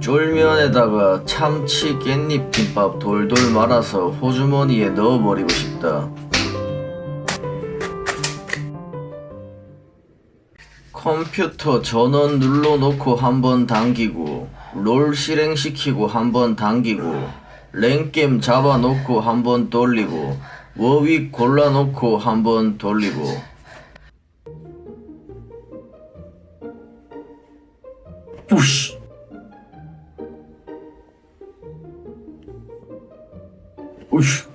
쫄면에다가 참치 깻잎 김밥 돌돌 말아서 호주머니에 넣어버리고 싶다. 컴퓨터 전원 눌러놓고 한번 당기고 롤 실행시키고 한번 당기고 랭겜 잡아놓고 한번 돌리고 워윅 골라놓고 한번 돌리고 Puxa! Puxa!